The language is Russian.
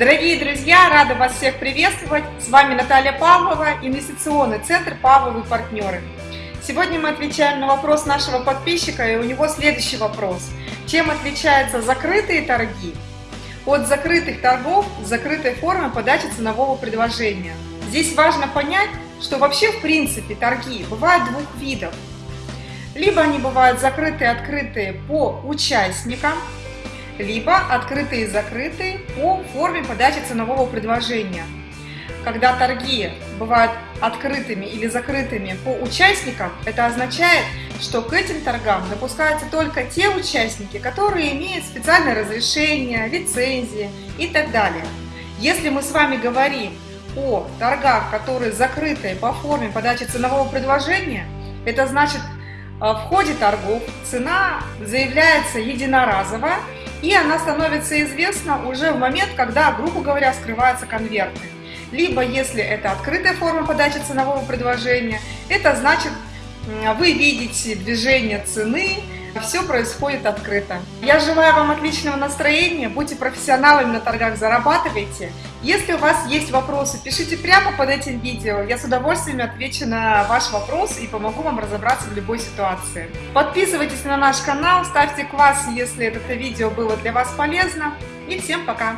Дорогие друзья, рада вас всех приветствовать. С вами Наталья Павлова, инвестиционный центр «Павловы партнеры». Сегодня мы отвечаем на вопрос нашего подписчика, и у него следующий вопрос. Чем отличаются закрытые торги от закрытых торгов с закрытой формой подачи ценового предложения? Здесь важно понять, что вообще в принципе торги бывают двух видов. Либо они бывают закрытые открытые по участникам, либо открытые и закрытые по форме подачи ценового предложения. Когда торги бывают открытыми или закрытыми по участникам, это означает, что к этим торгам допускаются только те участники, которые имеют специальное разрешение, лицензии и так далее. Если мы с вами говорим о торгах, которые закрыты по форме подачи ценового предложения, это значит, э, в ходе торгов цена заявляется единоразово и она становится известна уже в момент, когда, грубо говоря, скрываются конверты. Либо, если это открытая форма подачи ценового предложения, это значит, вы видите движение цены, все происходит открыто. Я желаю вам отличного настроения, будьте профессионалами на торгах, зарабатывайте. Если у вас есть вопросы, пишите прямо под этим видео. Я с удовольствием отвечу на ваш вопрос и помогу вам разобраться в любой ситуации. Подписывайтесь на наш канал, ставьте класс, если это видео было для вас полезно. И всем пока!